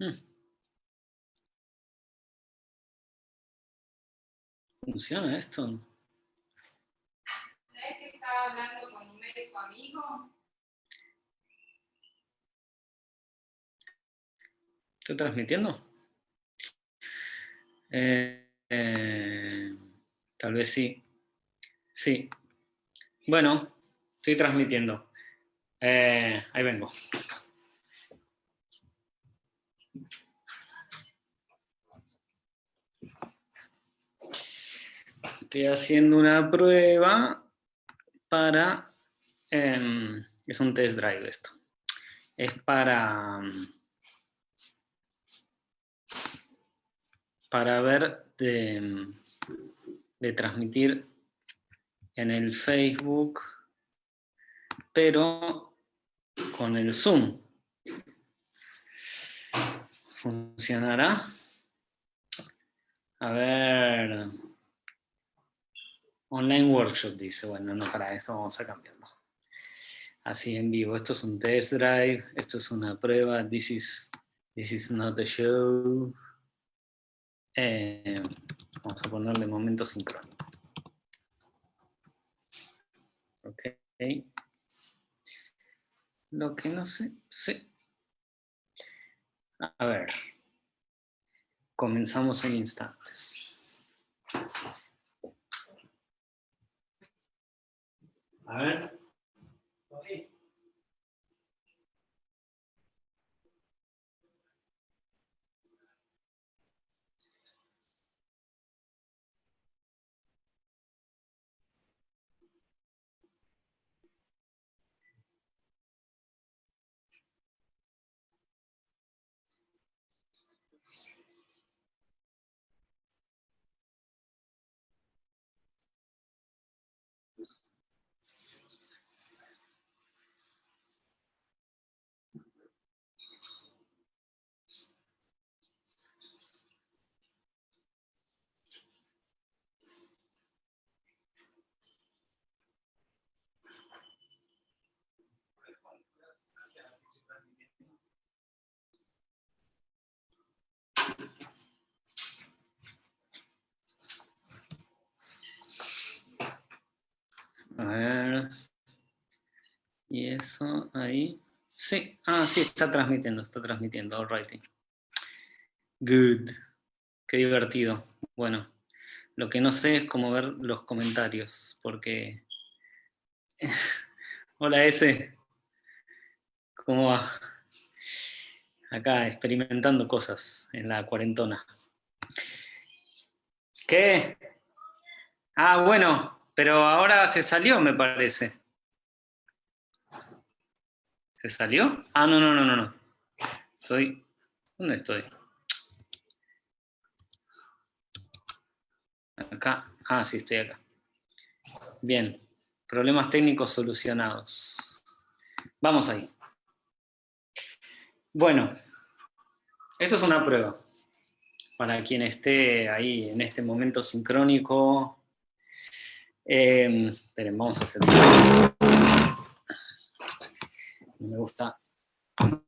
Hmm. ¿Funciona esto? ¿Sabes que estaba hablando con un médico amigo? ¿Estoy transmitiendo? Eh, eh, tal vez sí. Sí. Bueno, estoy transmitiendo. Eh, ahí vengo. Estoy haciendo una prueba para... Em, es un test drive esto. Es para... Para ver de, de transmitir en el Facebook, pero con el Zoom. ¿Funcionará? A ver... Online workshop dice, bueno, no, para eso vamos a cambiarlo. Así en vivo, esto es un test drive, esto es una prueba, this is, this is not a show. Eh, vamos a ponerle momento sincrónico. Ok. Lo que no sé, sí. A ver. Comenzamos en instantes. A ver. A ver. Y ahí. Sí, ah, sí, está transmitiendo, está transmitiendo, all right. Good. Qué divertido. Bueno, lo que no sé es cómo ver los comentarios, porque... Hola, S. ¿Cómo va? Acá experimentando cosas en la cuarentona. ¿Qué? Ah, bueno, pero ahora se salió, me parece. ¿Se salió? Ah, no, no, no, no, no. Estoy... ¿Dónde estoy? Acá. Ah, sí, estoy acá. Bien. Problemas técnicos solucionados. Vamos ahí. Bueno, esto es una prueba. Para quien esté ahí en este momento sincrónico, eh, esperen, vamos a hacer... Me gusta,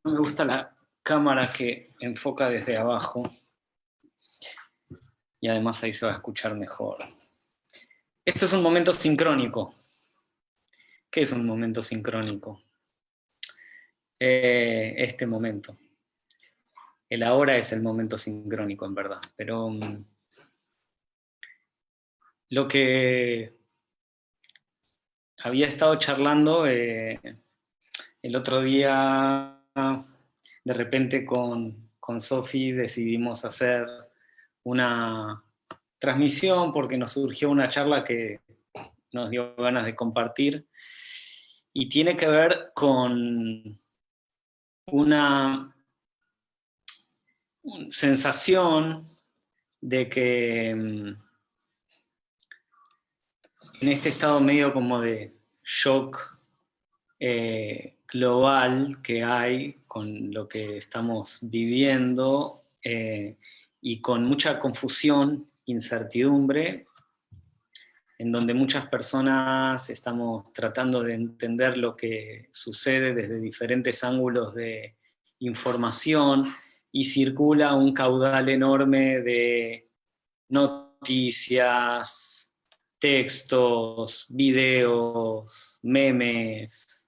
me gusta la cámara que enfoca desde abajo. Y además ahí se va a escuchar mejor. Esto es un momento sincrónico. ¿Qué es un momento sincrónico? Eh, este momento. El ahora es el momento sincrónico, en verdad. Pero mm, lo que había estado charlando eh, el otro día, de repente con, con Sofi decidimos hacer una transmisión porque nos surgió una charla que nos dio ganas de compartir y tiene que ver con una sensación de que mm, en este estado medio como de shock eh, global que hay con lo que estamos viviendo eh, y con mucha confusión, incertidumbre, en donde muchas personas estamos tratando de entender lo que sucede desde diferentes ángulos de información y circula un caudal enorme de noticias, textos, videos, memes,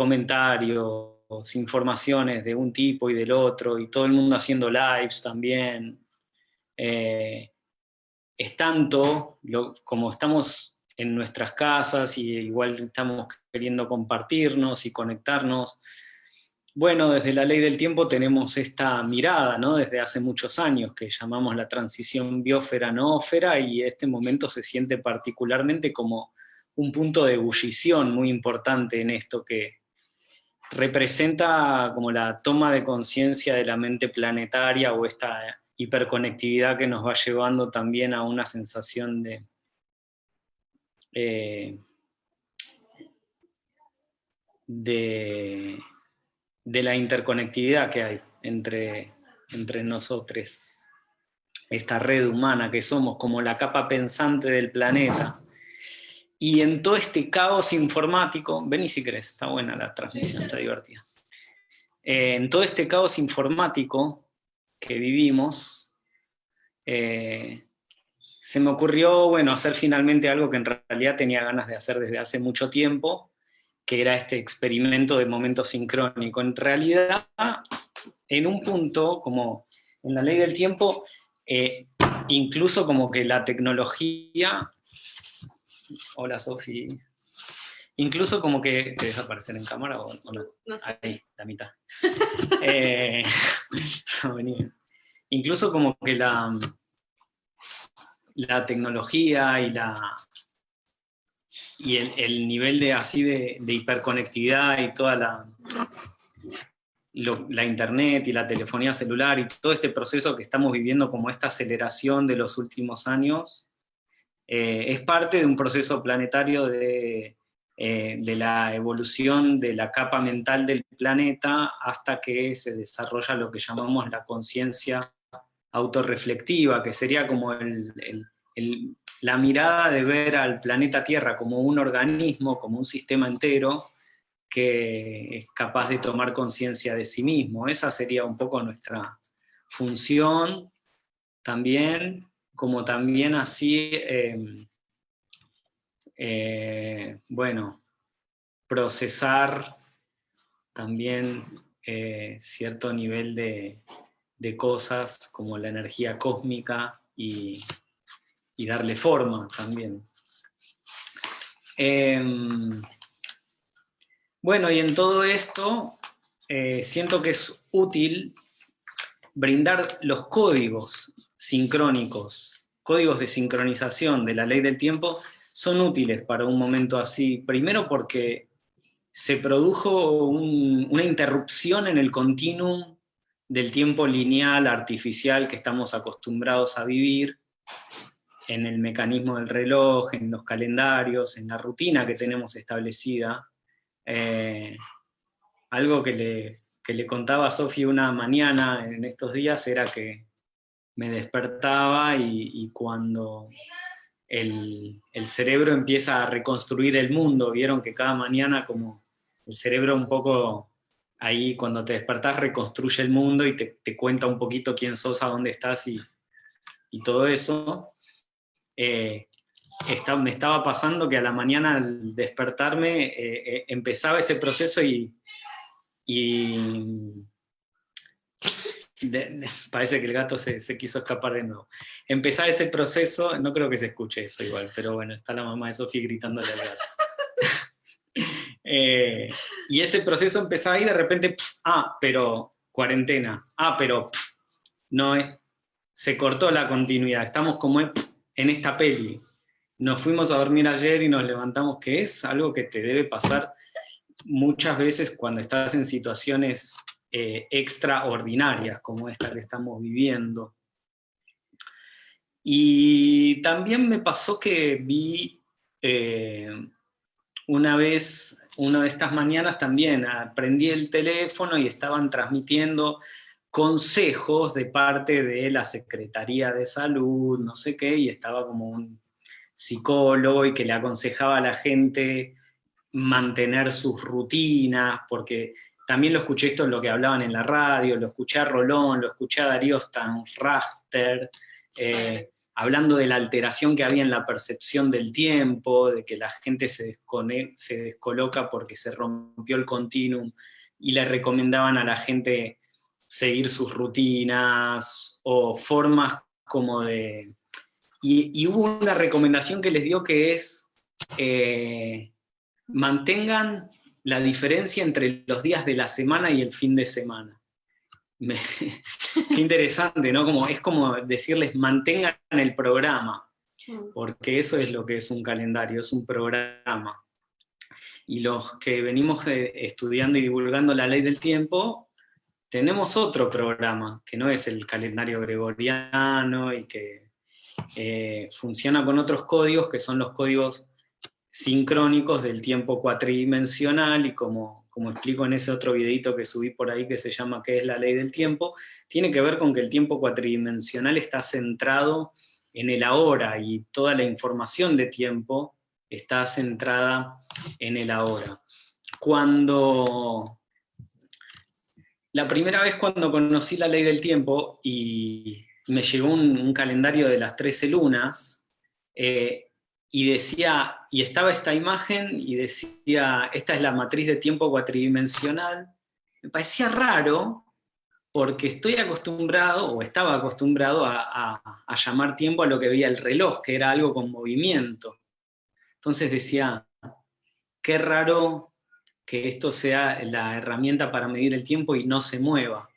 comentarios, informaciones de un tipo y del otro, y todo el mundo haciendo lives también. Eh, es tanto, como estamos en nuestras casas y igual estamos queriendo compartirnos y conectarnos, bueno, desde la ley del tiempo tenemos esta mirada, ¿no? Desde hace muchos años, que llamamos la transición biosfera-noófera, y este momento se siente particularmente como un punto de ebullición muy importante en esto que representa como la toma de conciencia de la mente planetaria o esta hiperconectividad que nos va llevando también a una sensación de... Eh, de de la interconectividad que hay entre, entre nosotros. Esta red humana que somos como la capa pensante del planeta. Y en todo este caos informático, vení si querés, está buena la transmisión, está divertida. Eh, en todo este caos informático que vivimos, eh, se me ocurrió, bueno, hacer finalmente algo que en realidad tenía ganas de hacer desde hace mucho tiempo, que era este experimento de momento sincrónico. En realidad, en un punto, como en la ley del tiempo, eh, incluso como que la tecnología... Hola, Sofi. Incluso como que... ¿Te deja aparecer en cámara o, no? Ahí, la mitad. Eh, incluso como que la, la tecnología y la, y el, nivel de así de, hiperconectividad y toda la, la internet y la telefonía celular y todo este proceso que estamos viviendo como esta aceleración de los últimos años, eh, es parte de un proceso planetario de, eh, de la evolución de la capa mental del planeta hasta que se desarrolla lo que llamamos la conciencia autorreflectiva, que sería como el, la mirada de ver al planeta Tierra como un organismo, como un sistema entero, que es capaz de tomar conciencia de sí mismo. Esa sería un poco nuestra función también, como también así, em, eh, bueno, procesar también eh, cierto nivel de, de cosas como la energía cósmica y, y darle forma también. Em, bueno, y en todo esto eh, siento que es útil brindar los códigos sincrónicos, códigos de sincronización de la ley del tiempo, son útiles para un momento así. Primero porque se produjo una interrupción en el continuum del tiempo lineal, artificial que estamos acostumbrados a vivir, en el mecanismo del reloj, en los calendarios, en la rutina que tenemos establecida. Eh, algo que le, le contaba a Sofi una mañana en estos días era que me despertaba y, cuando el, el, cerebro empieza a reconstruir el mundo, vieron que cada mañana como el cerebro un poco ahí cuando te despertás reconstruye el mundo y te, cuenta un poquito quién sos, a dónde estás y, y todo eso. Eh, me estaba pasando que a la mañana al despertarme eh, eh, empezaba ese proceso y, parece que el gato se, quiso escapar de nuevo. Empezaba ese proceso, no creo que se escuche eso igual, pero bueno, está la mamá de Sofía gritándole al gato. y ese proceso empezaba y de repente, ah, pero cuarentena, ah, pero no, se cortó la continuidad, estamos como en esta peli. Nos fuimos a dormir ayer y nos levantamos, que es algo que te debe pasar muchas veces cuando estás en situaciones eh, extraordinarias como esta que estamos viviendo. Y también me pasó que vi eh, una vez, una de estas mañanas también, prendí el teléfono y estaban transmitiendo consejos de parte de la Secretaría de Salud, no sé qué, y estaba como un psicólogo y que le aconsejaba a la gente mantener sus rutinas, porque también lo escuché esto en lo que hablaban en la radio, lo escuché a Rolón, lo escuché a Darío Stanrafter, eh, hablando de la alteración que había en la percepción del tiempo, de que la gente se, se descoloca porque se rompió el continuum, y le recomendaban a la gente seguir sus rutinas o formas como de... Y, hubo una recomendación que les dio que es eh, mantengan la diferencia entre los días de la semana y el fin de semana. qué interesante, ¿no? Como, es como decirles mantengan el programa, porque eso es lo que es un calendario, es un programa. Y los que venimos eh, estudiando y divulgando la ley del tiempo, tenemos otro programa, que no es el calendario gregoriano y que eh, funciona con otros códigos, que son los códigos sincrónicos del tiempo cuatridimensional, y como, como explico en ese otro videito que subí por ahí que se llama ¿Qué es la ley del tiempo? Tiene que ver con que el tiempo cuatridimensional está centrado en el ahora, y toda la información de tiempo está centrada en el ahora. Cuando la primera vez cuando conocí la ley del tiempo y me llegó un, calendario de las 13 lunas, eh, y decía, y estaba esta imagen y decía, esta es la matriz de tiempo cuatridimensional, me parecía raro porque estoy acostumbrado, o estaba acostumbrado a, llamar tiempo a lo que veía el reloj, que era algo con movimiento. Entonces decía, qué raro que esto sea la herramienta para medir el tiempo y no se mueva.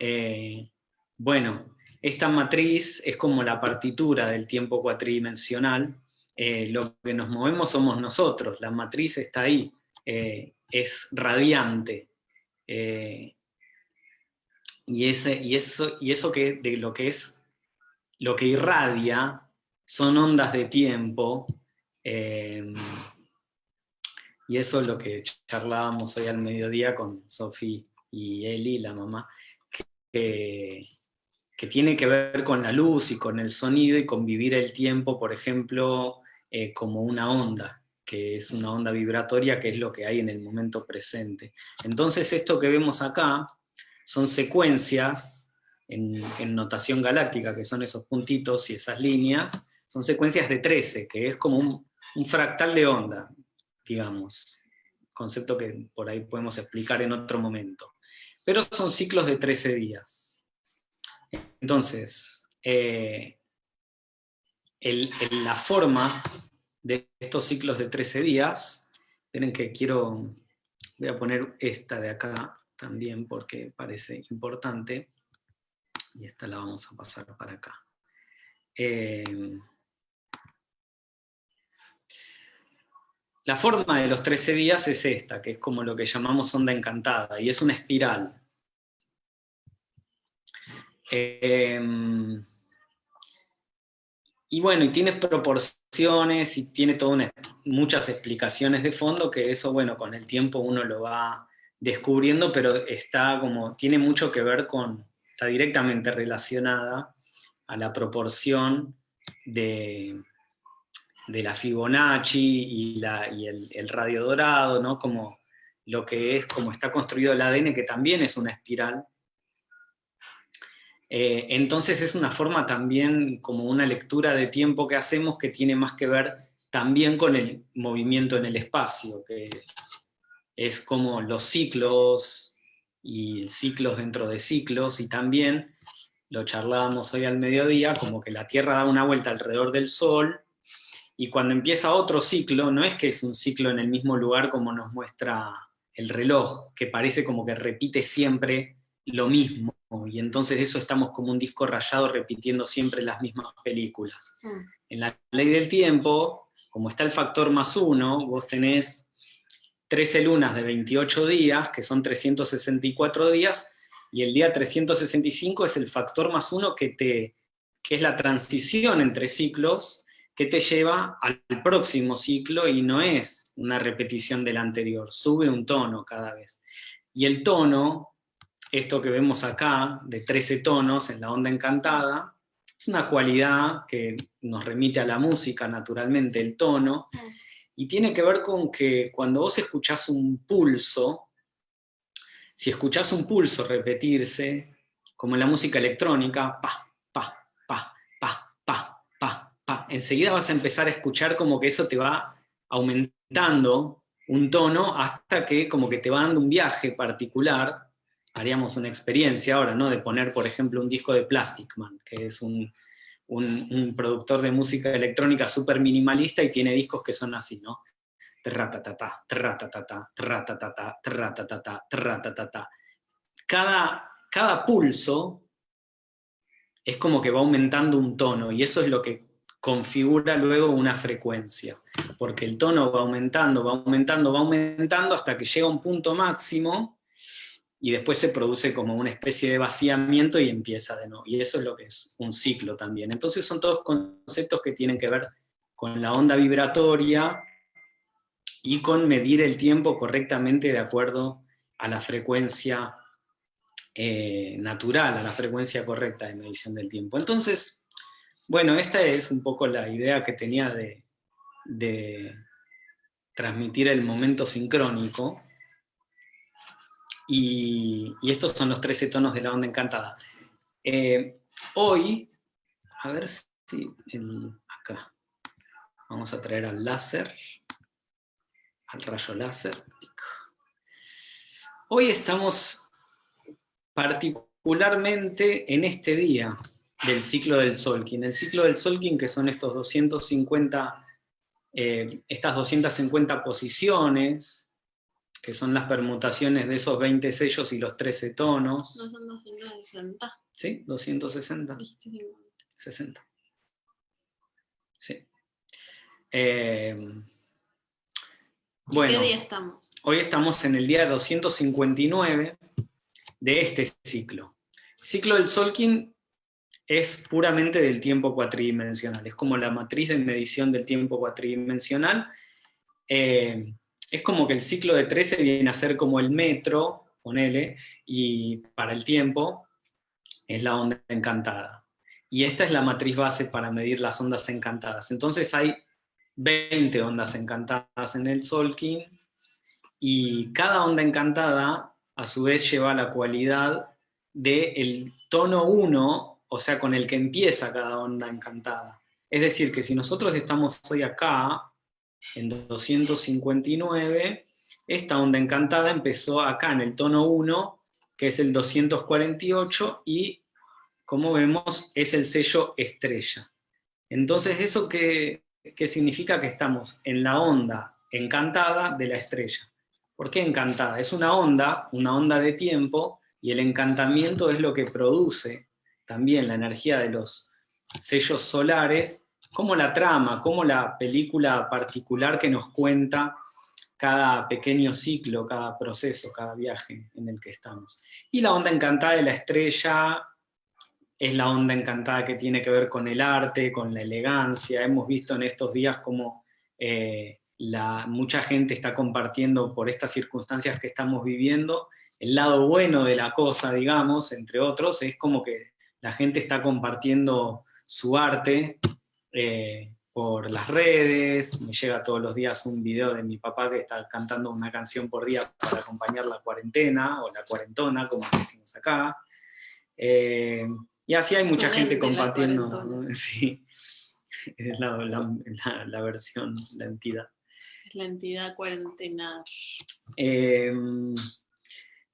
Eh, bueno, esta matriz es como la partitura del tiempo cuatridimensional, eh, lo que nos movemos somos nosotros, la matriz está ahí, eh, es radiante. y, ese, y, eso, y eso que, de lo que es, lo que irradia, son ondas de tiempo, y eso es lo que charlábamos hoy al mediodía con Sofi y Eli, la mamá, que, tiene que ver con la luz y con el sonido y con vivir el tiempo, por ejemplo, eh, como una onda, que es una onda vibratoria, que es lo que hay en el momento presente. Entonces esto que vemos acá son secuencias en, notación galáctica, que son esos puntitos y esas líneas, son secuencias de 13, que es como un, fractal de onda digamos, concepto que por ahí podemos explicar en otro momento. Pero son ciclos de 13 días. Entonces, eh, la forma de estos ciclos de 13 días, miren que quiero, voy a poner esta de acá también porque parece importante, y esta la vamos a pasar para acá. Eh, La forma de los 13 días es esta, que es como lo que llamamos onda encantada, y es una espiral. Em, y bueno, y tiene proporciones y tiene todas muchas explicaciones de fondo, que eso, bueno, con el tiempo uno lo va descubriendo, pero está como, tiene mucho que ver con, está directamente relacionada a la proporción de, de la Fibonacci y, el, radio dorado, ¿no? como lo que es, como está construido el ADN, que también es una espiral. Eh, entonces es una forma también, como una lectura de tiempo que hacemos, que tiene más que ver también con el movimiento en el espacio, que es como los ciclos y ciclos dentro de ciclos, y también, lo charlábamos hoy al mediodía, como que la Tierra da una vuelta alrededor del Sol, y cuando empieza otro ciclo, no es que es un ciclo en el mismo lugar como nos muestra el reloj, que parece como que repite siempre lo mismo, y entonces eso estamos como un disco rayado repitiendo siempre las mismas películas. Mm. En la ley del tiempo, como está el factor más uno, vos tenés 13 lunas de 28 días, que son 364 días, y el día 365 es el factor más uno que, te, que es la transición entre ciclos, que te lleva al próximo ciclo y no es una repetición del anterior, sube un tono cada vez. Y el tono, esto que vemos acá, de 13 tonos en la onda encantada, es una cualidad que nos remite a la música, naturalmente, el tono, y tiene que ver con que cuando vos escuchás un pulso, si escuchás un pulso repetirse, como en la música electrónica, pa, pa, pa, pa, pa, pa, pa, enseguida vas a empezar a escuchar como que eso te va aumentando un tono hasta que como que te va dando un viaje particular, haríamos una experiencia ahora, ¿no? De poner, por ejemplo, un disco de Plastic Man, que es un, un, productor de música electrónica súper minimalista y tiene discos que son así, ¿no? Cada, cada pulso es como que va aumentando un tono, y eso es lo que configura luego una frecuencia, porque el tono va aumentando, va aumentando, va aumentando hasta que llega un punto máximo, y después se produce como una especie de vaciamiento y empieza de nuevo. Y eso es lo que es un ciclo también. Entonces son todos conceptos que tienen que ver con la onda vibratoria y con medir el tiempo correctamente de acuerdo a la frecuencia eh, natural, a la frecuencia correcta de medición del tiempo. Entonces, bueno, esta es un poco la idea que tenía de, de transmitir el momento sincrónico, y, estos son los 13 tonos de la onda encantada. Eh, hoy, a ver si acá, vamos a traer al láser, al rayo láser. Hoy estamos particularmente en este día del ciclo del Solkin. El ciclo del Solkin, que son estos 250, eh, estas 250 posiciones, que son las permutaciones de esos 20 sellos y los 13 tonos. No son 260. ¿Sí? 260. 60. Sí. Eh, bueno, ¿Qué día estamos? Hoy estamos en el día 259 de este ciclo. El ciclo del Solkin es puramente del tiempo cuatridimensional, es como la matriz de medición del tiempo cuatridimensional. Eh, es como que el ciclo de 13 viene a ser como el metro, ponele, y para el tiempo es la onda encantada. Y esta es la matriz base para medir las ondas encantadas. Entonces hay 20 ondas encantadas en el Solkin, y cada onda encantada a su vez lleva la cualidad del tono 1, o sea, con el que empieza cada onda encantada. Es decir, que si nosotros estamos hoy acá, en 259, esta onda encantada empezó acá en el tono 1, que es el 248, y como vemos es el sello estrella. Entonces, ¿eso qué, qué significa? Que estamos en la onda encantada de la estrella. ¿Por qué encantada? Es una onda, una onda de tiempo, y el encantamiento es lo que produce también la energía de los sellos solares, como la trama, como la película particular que nos cuenta cada pequeño ciclo, cada proceso, cada viaje en el que estamos. Y la onda encantada de la estrella es la onda encantada que tiene que ver con el arte, con la elegancia. Hemos visto en estos días como eh, la, mucha gente está compartiendo por estas circunstancias que estamos viviendo. El lado bueno de la cosa, digamos, entre otros, es como que la gente está compartiendo su arte eh, por las redes, me llega todos los días un video de mi papá que está cantando una canción por día para acompañar la cuarentena, o la cuarentona, como decimos acá. Eh, y así hay mucha gente compartiendo, sí, es la, la, versión, la entidad. Es la entidad cuarentena. Eh,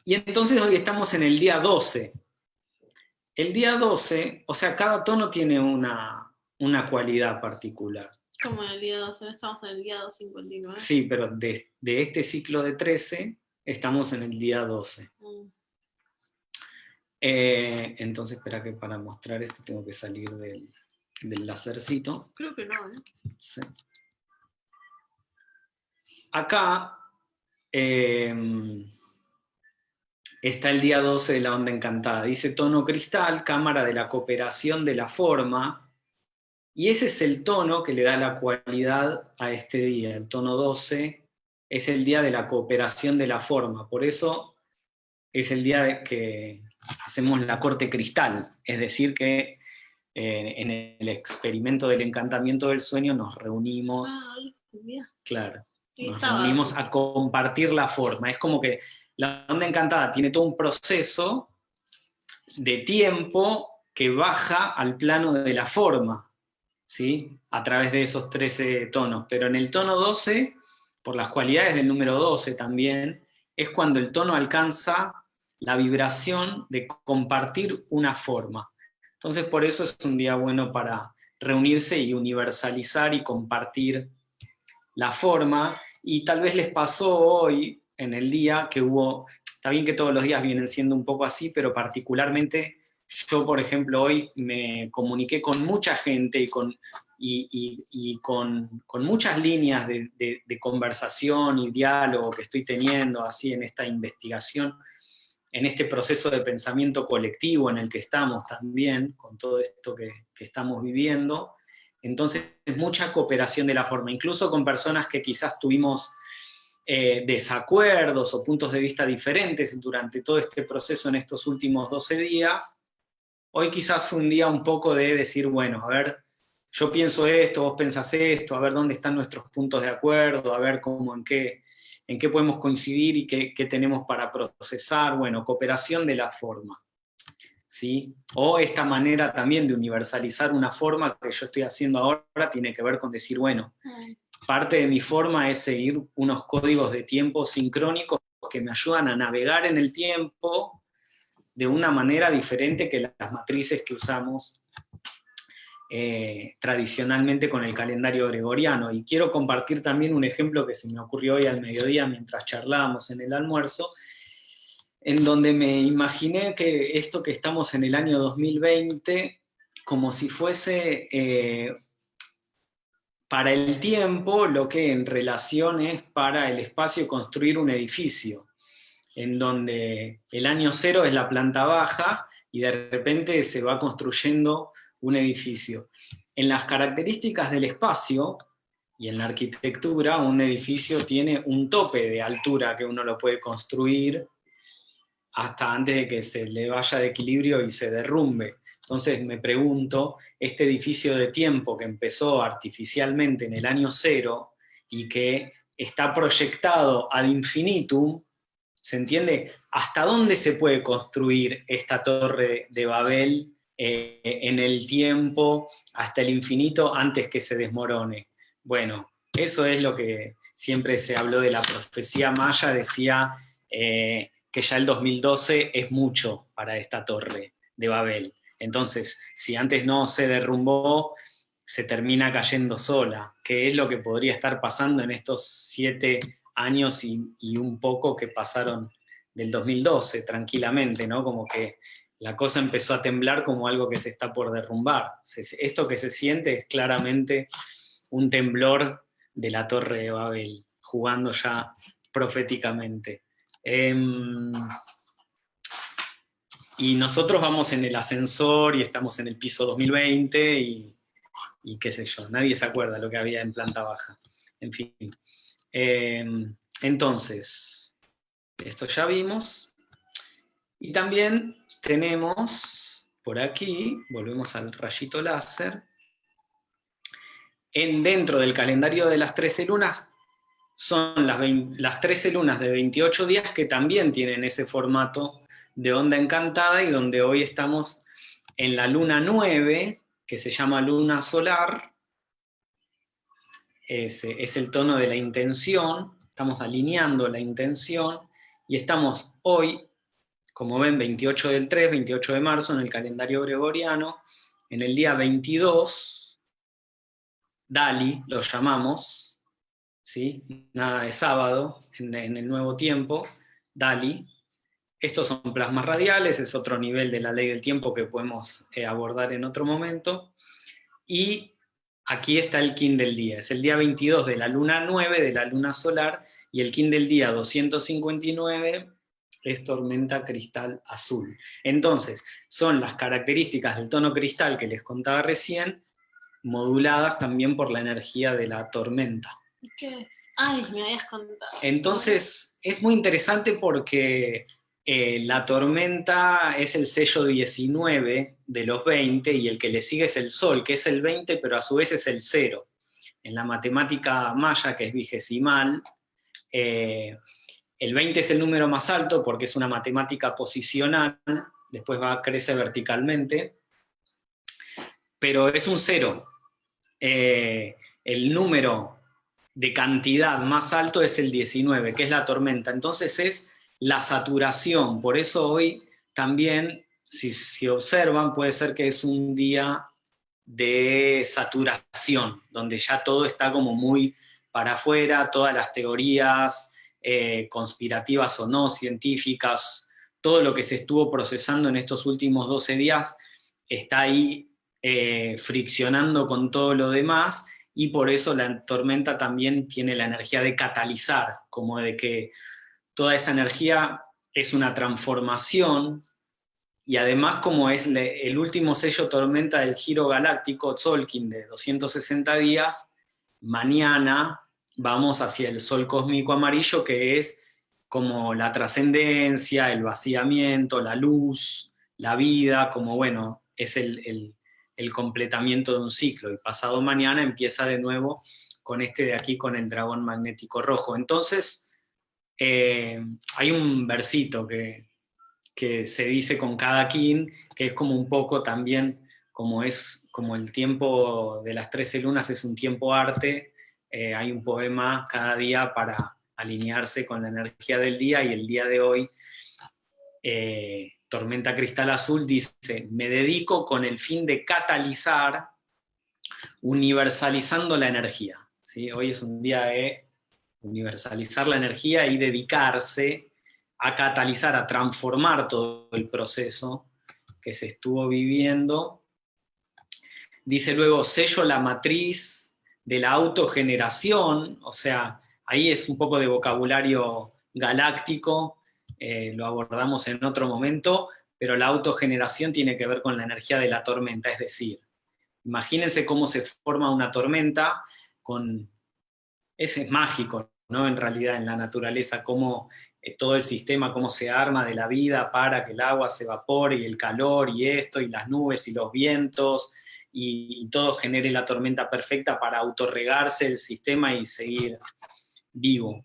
y entonces hoy estamos en el día 12. El día 12, o sea, cada tono tiene una, una cualidad particular. Como en el día 12, estamos en el día 259. Sí, pero de, este ciclo de 13 estamos en el día 12. Mm. Eh, entonces, espera que para mostrar esto tengo que salir del, del lacercito. Creo que no, ¿eh? Sí. Acá em, está el día 12 de la onda encantada. Dice tono cristal, cámara de la cooperación de la forma, y ese es el tono que le da la cualidad a este día. El tono 12 es el día de la cooperación de la forma. Por eso es el día que hacemos la corte cristal. Es decir, que eh, en el experimento del encantamiento del sueño nos reunimos. Ah, claro. Nos reunimos a compartir la forma. Es como que la onda encantada tiene todo un proceso de tiempo que baja al plano de la forma, ¿sí? A través de esos 13 tonos. Pero en el tono 12, por las cualidades del número 12 también, es cuando el tono alcanza la vibración de compartir una forma. Entonces por eso es un día bueno para reunirse y universalizar y compartir la forma. Y tal vez les pasó hoy, en el día, que hubo, está bien que todos los días vienen siendo un poco así, pero particularmente yo, por ejemplo, hoy me comuniqué con mucha gente y con, y, con, muchas líneas de, conversación y diálogo que estoy teniendo así en esta investigación, en este proceso de pensamiento colectivo en el que estamos también, con todo esto que, que estamos viviendo. Entonces, es mucha cooperación de la forma, incluso con personas que quizás tuvimos eh, desacuerdos o puntos de vista diferentes durante todo este proceso en estos últimos 12 días, hoy quizás fue un día un poco de decir, bueno, a ver, yo pienso esto, vos pensás esto, a ver dónde están nuestros puntos de acuerdo, a ver cómo, en qué, en qué podemos coincidir y qué, qué tenemos para procesar, bueno, cooperación de la forma. ¿Sí? O esta manera también de universalizar una forma que yo estoy haciendo ahora tiene que ver con decir, bueno, Mm. parte de mi forma es seguir unos códigos de tiempo sincrónicos que me ayudan a navegar en el tiempo de una manera diferente que las matrices que usamos eh, tradicionalmente con el calendario gregoriano. Y quiero compartir también un ejemplo que se me ocurrió hoy al mediodía mientras charlábamos en el almuerzo, en donde me imaginé que esto que estamos en el año 2020, como si fuese eh, para el tiempo lo que en relación es para el espacio construir un edificio, en donde el año cero es la planta baja y de repente se va construyendo un edificio. En las características del espacio y en la arquitectura, un edificio tiene un tope de altura que uno lo puede construir hasta antes de que se le vaya de equilibrio y se derrumbe. Entonces me pregunto, este edificio de tiempo que empezó artificialmente en el año cero y que está proyectado ad infinitum, ¿se entiende? ¿Hasta dónde se puede construir esta torre de Babel eh, en el tiempo hasta el infinito antes que se desmorone? Bueno, eso es lo que siempre se habló de la profecía maya, decía eh, que ya el 2012 es mucho para esta torre de Babel. Entonces, si antes no se derrumbó, se termina cayendo sola, que es lo que podría estar pasando en estos siete años y, un poco que pasaron del 2012, tranquilamente, ¿no? Como que la cosa empezó a temblar como algo que se está por derrumbar. Esto que se siente es claramente un temblor de la Torre de Babel, jugando ya proféticamente. Eh, y nosotros vamos en el ascensor y estamos en el piso 2020 y, y qué sé yo, nadie se acuerda lo que había en planta baja. En fin. Eh, entonces, esto ya vimos. Y también tenemos por aquí, volvemos al rayito láser, en, dentro del calendario de las 13 lunas, son las, 20, las 13 lunas de 28 días que también tienen ese formato de onda encantada y donde hoy estamos en la luna 9, que se llama luna solar, es, el tono de la intención, estamos alineando la intención y estamos hoy, como ven, 28 del 3, 28 de marzo en el calendario gregoriano, en el día 22, Dali lo llamamos, ¿sí? nada de sábado, en, en el nuevo tiempo, Dali, estos son plasmas radiales, es otro nivel de la ley del tiempo que podemos eh, abordar en otro momento. Y aquí está el kin del día, es el día 22 de la luna 9, de la luna solar, y el kin del día 259 es tormenta cristal azul. Entonces, son las características del tono cristal que les contaba recién, moduladas también por la energía de la tormenta. ¿Qué es? Ay, me habías contado. Entonces, es muy interesante porque eh, la tormenta es el sello 19 de los 20 y el que le sigue es el sol, que es el 20, pero a su vez es el 0. en la matemática maya, que es vigesimal, eh, el 20 es el número más alto porque es una matemática posicional, después va a crecer verticalmente, pero es un cero. Eh, el número de cantidad más alto es el 19, que es la tormenta. Entonces es la saturación, por eso hoy también, si, observan, puede ser que es un día de saturación, donde ya todo está como muy para afuera, todas las teorías eh, conspirativas o no, científicas, todo lo que se estuvo procesando en estos últimos 12 días está ahí eh, friccionando con todo lo demás, y por eso la tormenta también tiene la energía de catalizar, como de que toda esa energía es una transformación y además como es el último sello tormenta del giro galáctico, Tzolkin, de 260 días, mañana vamos hacia el sol cósmico amarillo, que es como la trascendencia, el vaciamiento, la luz, la vida, como bueno, es el, completamiento de un ciclo, y pasado mañana empieza de nuevo con este de aquí, con el dragón magnético rojo. Entonces, eh, hay un versito que, que se dice con cada kin, que es como un poco también, como es como el tiempo de las 13 lunas es un tiempo arte, eh, hay un poema cada día para alinearse con la energía del día, y el día de hoy, eh, Tormenta Cristal Azul dice, me dedico con el fin de catalizar, universalizando la energía. ¿sí? Hoy es un día de universalizar la energía y dedicarse a catalizar, a transformar todo el proceso que se estuvo viviendo. Dice luego, sello la matriz de la autogeneración, o sea, ahí es un poco de vocabulario galáctico, eh, lo abordamos en otro momento, pero la autogeneración tiene que ver con la energía de la tormenta, es decir, imagínense cómo se forma una tormenta con... Ese es mágico, ¿no? En realidad, en la naturaleza, cómo eh, todo el sistema, cómo se arma de la vida para que el agua se evapore y el calor y esto y las nubes y los vientos y, todo genere la tormenta perfecta para autorregarse el sistema y seguir vivo.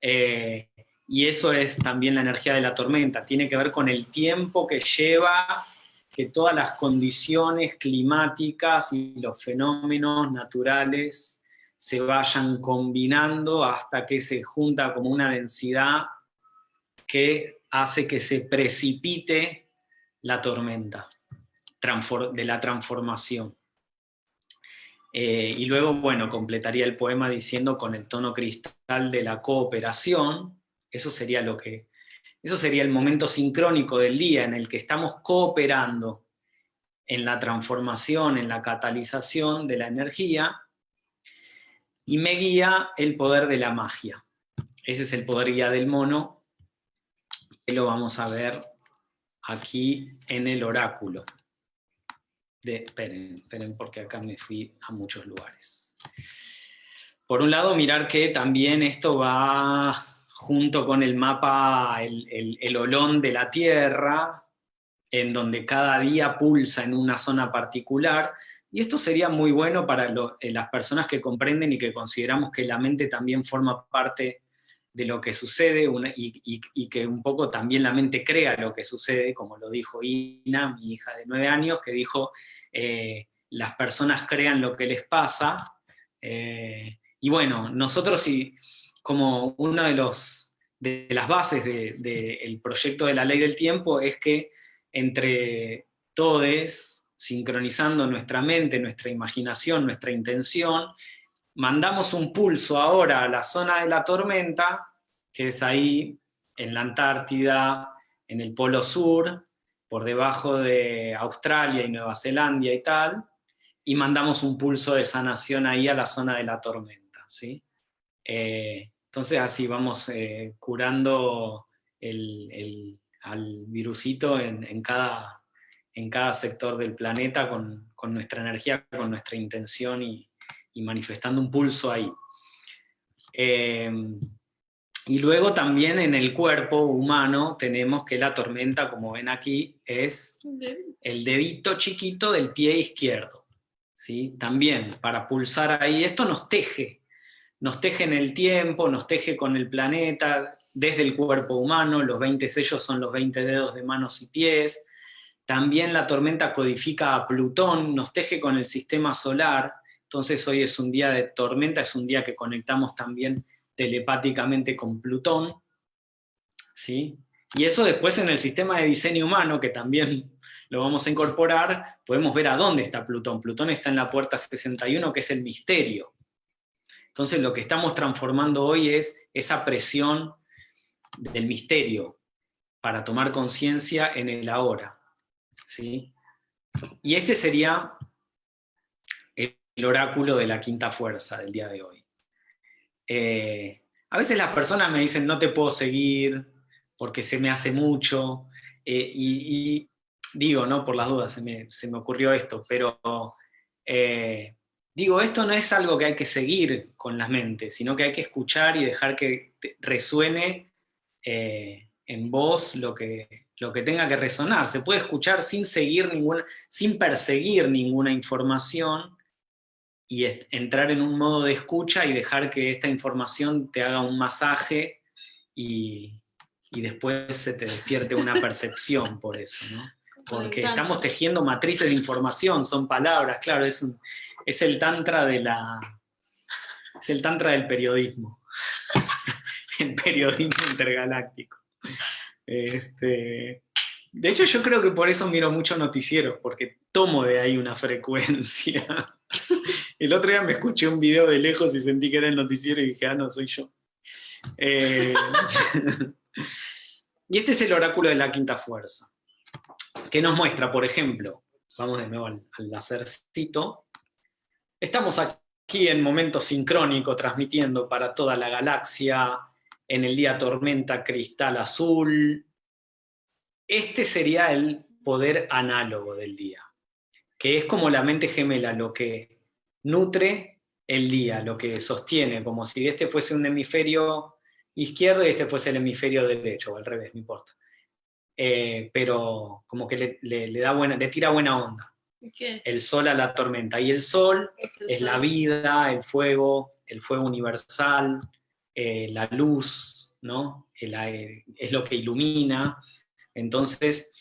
Eh, y eso es también la energía de la tormenta, tiene que ver con el tiempo que lleva que todas las condiciones climáticas y los fenómenos naturales se vayan combinando hasta que se junta como una densidad que hace que se precipite la tormenta de la transformación. Eh, y luego, bueno, completaría el poema diciendo con el tono cristal de la cooperación, eso sería lo que, eso sería el momento sincrónico del día en el que estamos cooperando en la transformación, en la catalización de la energía, y me guía el poder de la magia. Ese es el poder guía del mono, lo vamos a ver aquí en el oráculo. De, esperen, esperen porque acá me fui a muchos lugares. Por un lado, mirar que también esto va junto con el mapa, el, olón de la Tierra, en donde cada día pulsa en una zona particular, y esto sería muy bueno para eh, las personas que comprenden y que consideramos que la mente también forma parte de lo que sucede y, que un poco también la mente crea lo que sucede, como lo dijo Ina, mi hija de nueve años, que dijo, eh, las personas crean lo que les pasa, eh, y bueno, nosotros como una de, los, de las bases del proyecto de la ley del tiempo es que entre todos, sincronizando nuestra mente, nuestra imaginación, nuestra intención, mandamos un pulso ahora a la zona de la tormenta, que es ahí en la Antártida, en el Polo Sur, por debajo de Australia y Nueva Zelanda y tal, y mandamos un pulso de sanación ahí a la zona de la tormenta. ¿sí? Eh, entonces así vamos eh, curando al virusito en, cada, en cada sector del planeta con, con nuestra energía, con nuestra intención y, y manifestando un pulso ahí. Eh, y luego también en el cuerpo humano tenemos que la tormenta, como ven aquí, es el dedito chiquito del pie izquierdo. ¿sí? También, para pulsar ahí, esto nos teje, nos teje en el tiempo, nos teje con el planeta, desde el cuerpo humano, los 20 sellos son los 20 dedos de manos y pies, también la tormenta codifica a Plutón, nos teje con el sistema solar, entonces hoy es un día de tormenta, es un día que conectamos también telepáticamente con Plutón, ¿sí? Y eso después en el sistema de diseño humano, que también lo vamos a incorporar, podemos ver a dónde está Plutón. Plutón está en la puerta 61, que es el misterio. Entonces lo que estamos transformando hoy es esa presión del misterio para tomar conciencia en el ahora. ¿Sí? Y este sería el oráculo de la quinta fuerza del día de hoy. Eh, a veces las personas me dicen, no te puedo seguir porque se me hace mucho, eh, y, digo, ¿no? Por las dudas se me, ocurrió esto, pero eh, digo, esto no es algo que hay que seguir con la mente, sino que hay que escuchar y dejar que resuene en voz lo que, lo que tenga que resonar. Se puede escuchar sin seguir ninguna, sin perseguir ninguna información, y entrar en un modo de escucha y dejar que esta información te haga un masaje y, después se te despierte una percepción por eso, ¿no? Porque estamos tejiendo matrices de información, son palabras, claro, es, es el tantra de la... es el tantra del periodismo, el periodismo intergaláctico. Este, de hecho, yo creo que por eso miro mucho noticieros, porque tomo de ahí una frecuencia. El otro día me escuché un video de lejos y sentí que era el noticiero y dije, ah, no, soy yo. Eh, y este es el oráculo de la quinta fuerza, que nos muestra, por ejemplo, vamos de nuevo al, al lacercito, estamos aquí en momento sincrónico transmitiendo para toda la galaxia, en el día tormenta cristal azul. Este sería el poder análogo del día, que es como la mente gemela, lo que nutre el día, lo que sostiene, como si este fuese un hemisferio izquierdo y este fuese el hemisferio derecho, o al revés, no importa. Eh, pero como que le, da buena, le tira buena onda. El sol a la tormenta. Y el sol es, la vida, el fuego, el fuego universal, eh, la luz, ¿no? es lo que ilumina. Entonces,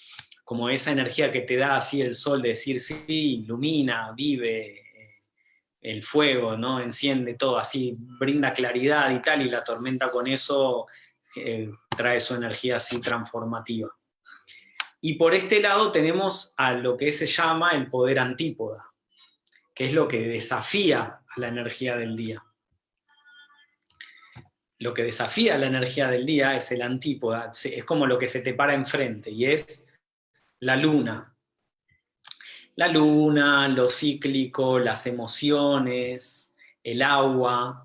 como esa energía que te da así el sol de decir, sí, ilumina, vive, el fuego, ¿no? Enciende todo así, brinda claridad y tal, y la tormenta con eso eh, trae su energía así transformativa. Y por este lado tenemos a lo que se llama el poder antípoda, que es lo que desafía a la energía del día. Lo que desafía la energía del día es el antípoda, es como lo que se te para enfrente, y es la luna, la luna, lo cíclico, las emociones, el agua,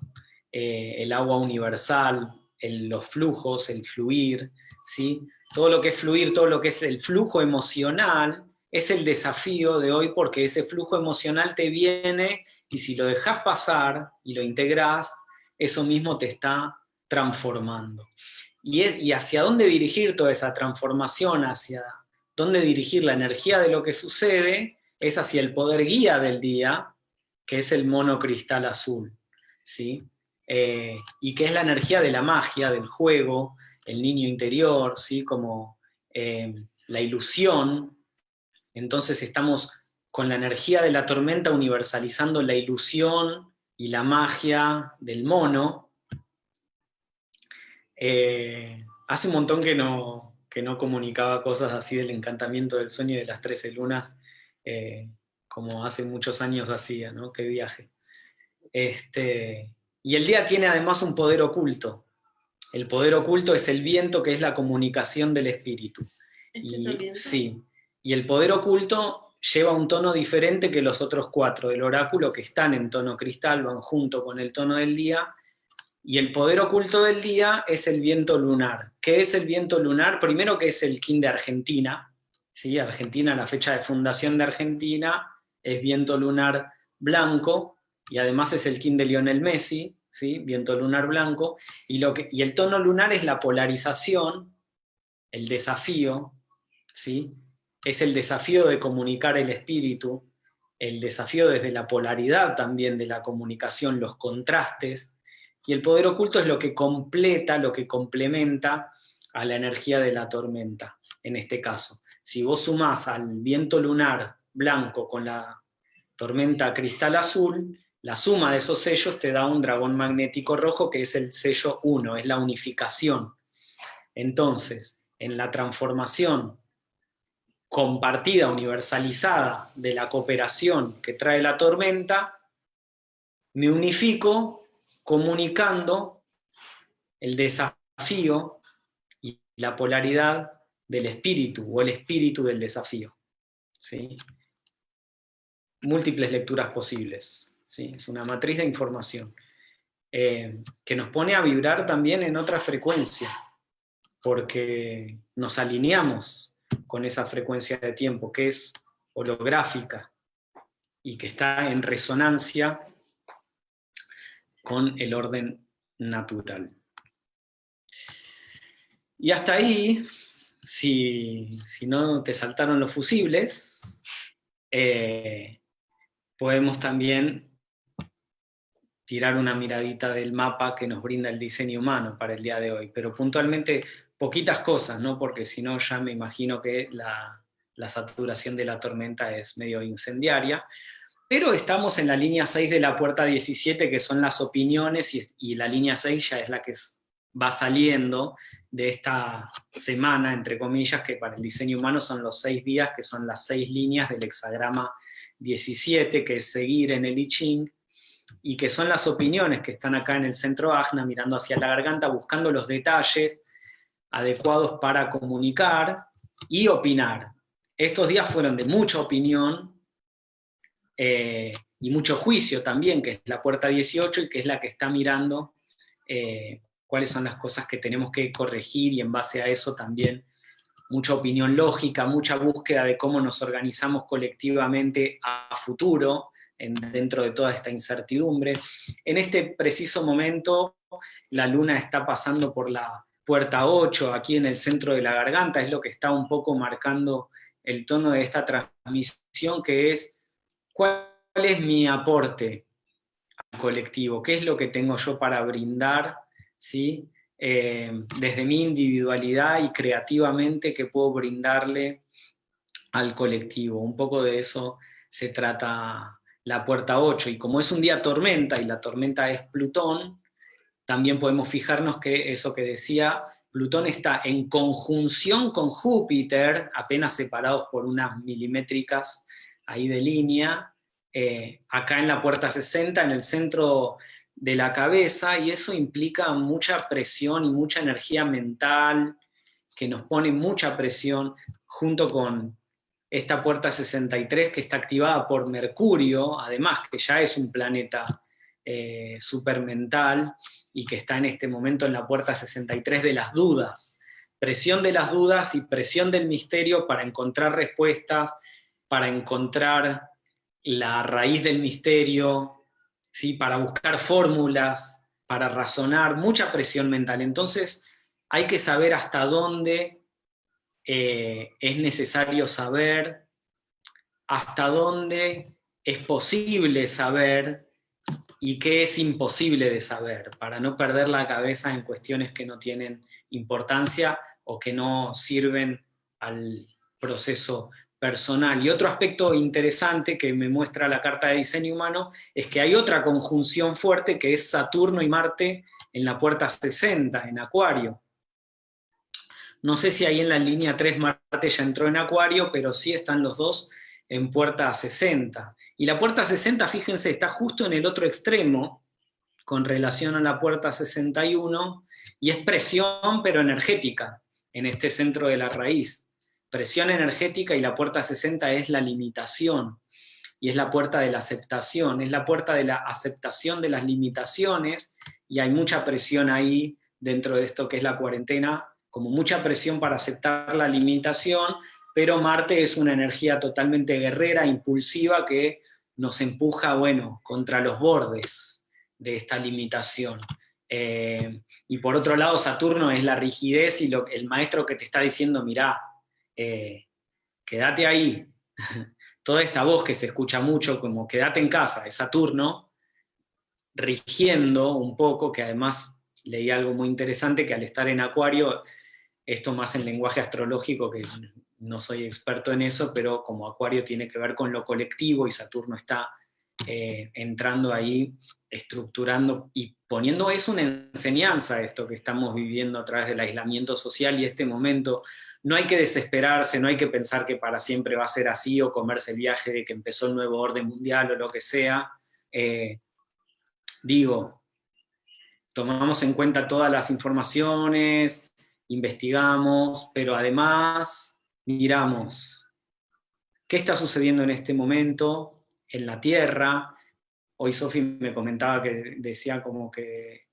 eh, el agua universal, los flujos, el fluir, ¿sí? todo lo que es fluir, todo lo que es el flujo emocional, es el desafío de hoy porque ese flujo emocional te viene y si lo dejas pasar y lo integras, eso mismo te está transformando. Y, hacia dónde dirigir toda esa transformación, hacia dónde dirigir la energía de lo que sucede, es hacia el poder guía del día, que es el monocristal azul, ¿sí? Eh, y que es la energía de la magia, del juego, el niño interior, ¿sí? como eh, la ilusión. Entonces estamos con la energía de la tormenta universalizando la ilusión y la magia del mono. Eh, hace un montón que no, que no comunicaba cosas así del encantamiento del sueño y de las trece lunas, eh, como hace muchos años hacía, ¿no? Qué viaje. Este, y el día tiene además un poder oculto. El poder oculto es el viento, que es la comunicación del espíritu. ¿Este y, sí, y el poder oculto lleva un tono diferente que los otros cuatro del oráculo, que están en tono cristal, van junto con el tono del día, y el poder oculto del día es el viento lunar. ¿Qué es el viento lunar? Primero que es el kin de Argentina, ¿sí? Argentina, la fecha de fundación de Argentina, es viento lunar blanco, y además es el kin de Lionel Messi, ¿sí? viento lunar blanco, y, lo que, y el tono lunar es la polarización, el desafío, ¿sí? es el desafío de comunicar el espíritu, el desafío desde la polaridad también de la comunicación, los contrastes, y el poder oculto es lo que completa, lo que complementa a la energía de la tormenta, en este caso. Si vos sumás al viento lunar blanco con la tormenta cristal azul, la suma de esos sellos te da un dragón magnético rojo que es el sello 1, es la unificación. Entonces, en la transformación compartida, universalizada de la cooperación que trae la tormenta, me unifico comunicando el desafío y la polaridad del espíritu, o el espíritu del desafío. ¿sí? Múltiples lecturas posibles. ¿sí? Es una matriz de información. Eh, que nos pone a vibrar también en otra frecuencia, porque nos alineamos con esa frecuencia de tiempo, que es holográfica, y que está en resonancia con el orden natural. Y hasta ahí, si, no te saltaron los fusibles, eh, podemos también tirar una miradita del mapa que nos brinda el diseño humano para el día de hoy, pero puntualmente poquitas cosas, ¿no? porque si no ya me imagino que la, la saturación de la tormenta es medio incendiaria, pero estamos en la línea 6 de la puerta 17, que son las opiniones, y, la línea 6 ya es la que va saliendo de esta semana, entre comillas, que para el diseño humano son los seis días, que son las seis líneas del hexagrama 17, que es seguir en el I Ching, y que son las opiniones que están acá en el centro Agna, mirando hacia la garganta, buscando los detalles adecuados para comunicar y opinar. Estos días fueron de mucha opinión, eh, y mucho juicio también, que es la puerta 18 y que es la que está mirando eh, cuáles son las cosas que tenemos que corregir y en base a eso también mucha opinión lógica, mucha búsqueda de cómo nos organizamos colectivamente a futuro, dentro de toda esta incertidumbre. En este preciso momento, la luna está pasando por la puerta 8, aquí en el centro de la garganta, es lo que está un poco marcando el tono de esta transmisión, que es ¿Cuál es mi aporte al colectivo? ¿Qué es lo que tengo yo para brindar ¿sí? Eh, desde mi individualidad y creativamente que puedo brindarle al colectivo? Un poco de eso se trata la puerta 8, y como es un día tormenta, y la tormenta es Plutón, también podemos fijarnos que eso que decía, Plutón está en conjunción con Júpiter, apenas separados por unas milimétricas ahí de línea, eh, acá en la puerta 60, en el centro de la cabeza, y eso implica mucha presión y mucha energía mental, que nos pone mucha presión, junto con esta puerta 63 que está activada por Mercurio, además que ya es un planeta eh, supermental, y que está en este momento en la puerta 63 de las dudas, presión de las dudas y presión del misterio para encontrar respuestas, para encontrar la raíz del misterio, ¿sí? para buscar fórmulas, para razonar, mucha presión mental. Entonces hay que saber hasta dónde eh, es necesario saber, hasta dónde es posible saber y qué es imposible de saber, para no perder la cabeza en cuestiones que no tienen importancia o que no sirven al proceso personal. Y otro aspecto interesante que me muestra la carta de diseño humano es que hay otra conjunción fuerte que es Saturno y Marte en la puerta 60, en Acuario. No sé si ahí en la línea 3 Marte ya entró en Acuario, pero sí están los dos en puerta 60. Y la puerta 60, fíjense, está justo en el otro extremo, con relación a la puerta 61, y es presión, pero energética, en este centro de la raíz presión energética y la puerta 60 es la limitación, y es la puerta de la aceptación, es la puerta de la aceptación de las limitaciones, y hay mucha presión ahí dentro de esto que es la cuarentena, como mucha presión para aceptar la limitación, pero Marte es una energía totalmente guerrera, impulsiva, que nos empuja, bueno, contra los bordes de esta limitación. Eh, y por otro lado, Saturno es la rigidez y el maestro que te está diciendo, mirá, eh, quédate ahí, toda esta voz que se escucha mucho, como quédate en casa, es Saturno, rigiendo un poco, que además leí algo muy interesante, que al estar en Acuario, esto más en lenguaje astrológico, que no soy experto en eso, pero como Acuario tiene que ver con lo colectivo y Saturno está eh, entrando ahí, estructurando y poniendo, es una enseñanza esto que estamos viviendo a través del aislamiento social y este momento. No hay que desesperarse, no hay que pensar que para siempre va a ser así o comerse el viaje de que empezó el nuevo orden mundial o lo que sea. Eh, digo, tomamos en cuenta todas las informaciones, investigamos, pero además miramos qué está sucediendo en este momento en la Tierra. Hoy Sofi me comentaba que decía como que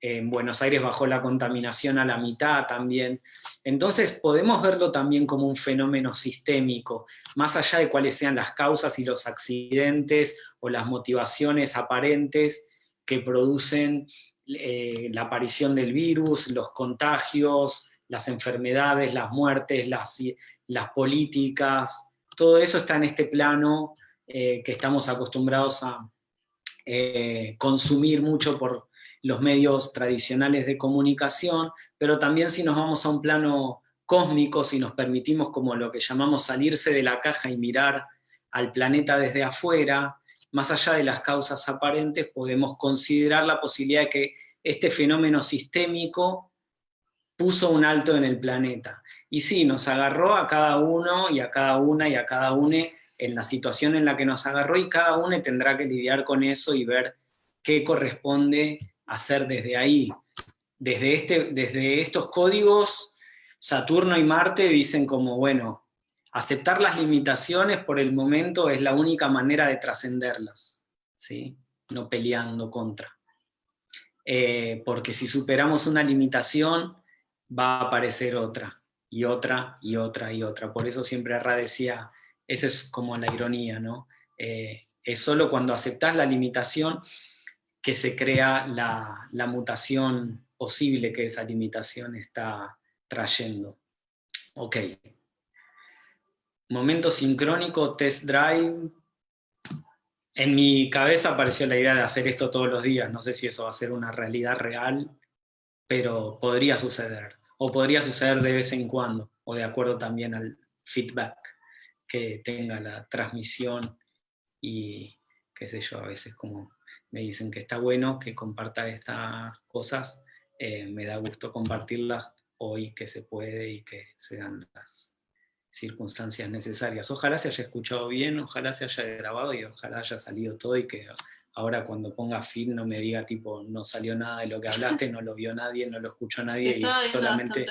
en Buenos Aires bajó la contaminación a la mitad también. Entonces podemos verlo también como un fenómeno sistémico, más allá de cuáles sean las causas y los accidentes o las motivaciones aparentes que producen eh, la aparición del virus, los contagios, las enfermedades, las muertes, las, las políticas, todo eso está en este plano eh, que estamos acostumbrados a eh, consumir mucho por los medios tradicionales de comunicación, pero también si nos vamos a un plano cósmico, si nos permitimos como lo que llamamos salirse de la caja y mirar al planeta desde afuera, más allá de las causas aparentes, podemos considerar la posibilidad de que este fenómeno sistémico puso un alto en el planeta. Y sí, nos agarró a cada uno y a cada una y a cada une en la situación en la que nos agarró y cada uno tendrá que lidiar con eso y ver qué corresponde hacer desde ahí. Desde, este, desde estos códigos, Saturno y Marte dicen como, bueno, aceptar las limitaciones por el momento es la única manera de trascenderlas, ¿sí? no peleando contra. Eh, porque si superamos una limitación, va a aparecer otra, y otra, y otra, y otra. Por eso siempre Arra decía, esa es como la ironía, ¿no? Eh, es solo cuando aceptas la limitación que se crea la, la mutación posible que esa limitación está trayendo. Ok. Momento sincrónico, test drive. En mi cabeza apareció la idea de hacer esto todos los días. No sé si eso va a ser una realidad real, pero podría suceder. O podría suceder de vez en cuando, o de acuerdo también al feedback que tenga la transmisión y qué sé yo, a veces como me dicen que está bueno que comparta estas cosas, eh, me da gusto compartirlas hoy que se puede y que se dan las, circunstancias necesarias. Ojalá se haya escuchado bien, ojalá se haya grabado y ojalá haya salido todo y que ahora cuando ponga fin no me diga tipo, no salió nada de lo que hablaste, no lo vio nadie, no lo escuchó nadie y solamente...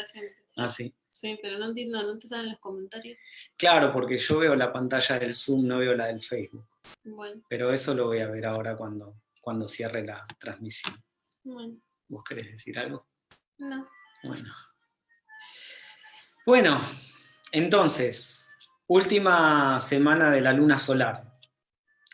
Ah, sí. Sí, pero no entiendo, ¿no te salen los comentarios? Claro, porque yo veo la pantalla del Zoom, no veo la del Facebook. Bueno. Pero eso lo voy a ver ahora cuando, cuando cierre la transmisión. Bueno. ¿Vos querés decir algo? No. Bueno. Bueno, entonces, última semana de la luna solar.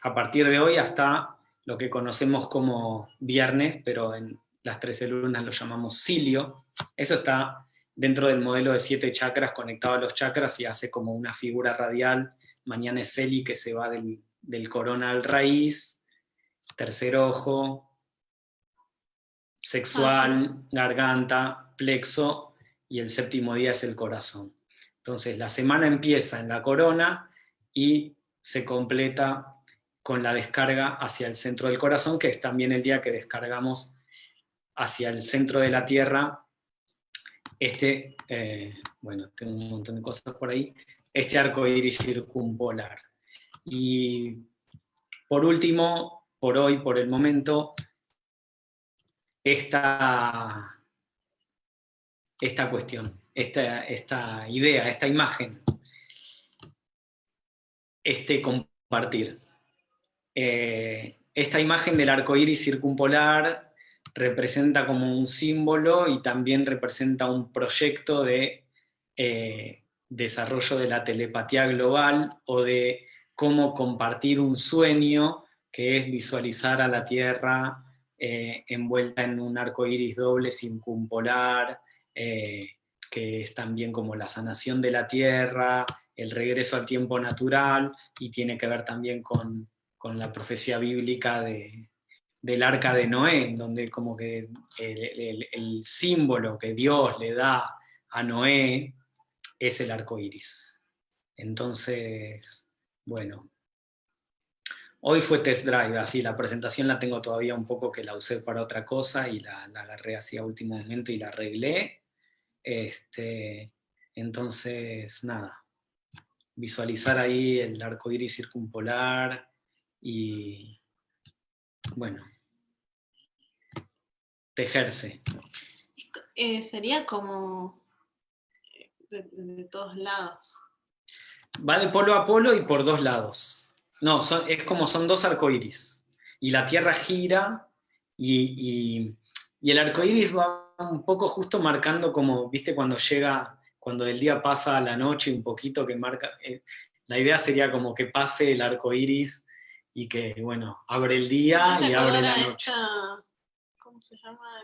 A partir de hoy hasta lo que conocemos como viernes, pero en las 13 lunas lo llamamos cilio. Eso está dentro del modelo de siete chakras conectado a los chakras y hace como una figura radial. Mañana es Celi que se va del, del corona al raíz, tercer ojo, sexual, garganta, plexo, y el séptimo día es el corazón. Entonces la semana empieza en la corona y se completa con la descarga hacia el centro del corazón, que es también el día que descargamos hacia el centro de la Tierra este, eh, bueno, tengo un montón de cosas por ahí, este arco iris circumpolar. Y por último, por hoy, por el momento, esta, esta cuestión esta, idea, esta imagen, este compartir. Eh, esta imagen del arco iris circumpolar representa como un símbolo y también representa un proyecto de eh, desarrollo de la telepatía global o de cómo compartir un sueño que es visualizar a la Tierra eh, envuelta en un arco iris doble circumpolar, que es también como la sanación de la tierra, el regreso al tiempo natural y tiene que ver también con, la profecía bíblica de, del arca de Noé, donde como que el, símbolo que Dios le da a Noé es el arco iris. Entonces, bueno, hoy fue test drive, así la presentación la tengo todavía un poco que la usé para otra cosa y la, la agarré así a último momento y la arreglé. Este, entonces, nada, visualizar ahí el arco iris circumpolar y, bueno, tejerse. Eh, sería como de, todos lados. Va de polo a polo y por dos lados. No, es como son dos arcoíris. Y la Tierra gira y, y el arcoíris va un poco justo marcando como, viste, cuando llega cuando el día pasa a la noche un poquito que marca, eh, la idea sería como que pase el arco iris y que, bueno, abre el día y abre la noche. ¿Cómo se llama?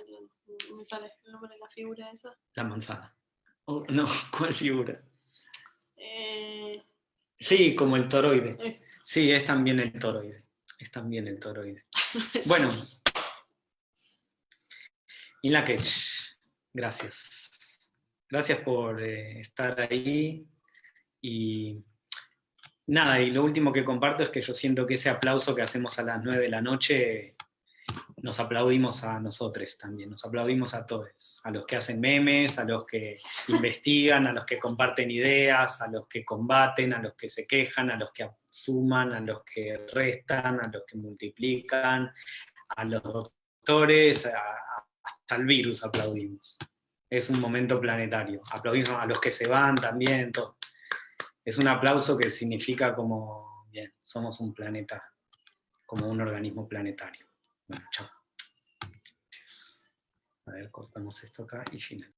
¿Me sale el nombre de la figura esa? La manzana. Oh, no, ¿cuál figura? Eh, sí, como el toroide. Sí, es también el toroide. Es también el toroide. bueno. Y la que gracias. Gracias por eh, estar ahí. Y nada, y lo último que comparto es que yo siento que ese aplauso que hacemos a las 9 de la noche, nos aplaudimos a nosotros también, nos aplaudimos a todos, a los que hacen memes, a los que investigan, a los que comparten ideas, a los que combaten, a los que se quejan, a los que suman, a los que restan, a los que multiplican, a los doctores, hasta el virus aplaudimos es un momento planetario. Aplaudimos a los que se van también, todo. Es un aplauso que significa como, bien, somos un planeta, como un organismo planetario. Bueno, chao. A ver, cortamos esto acá y final.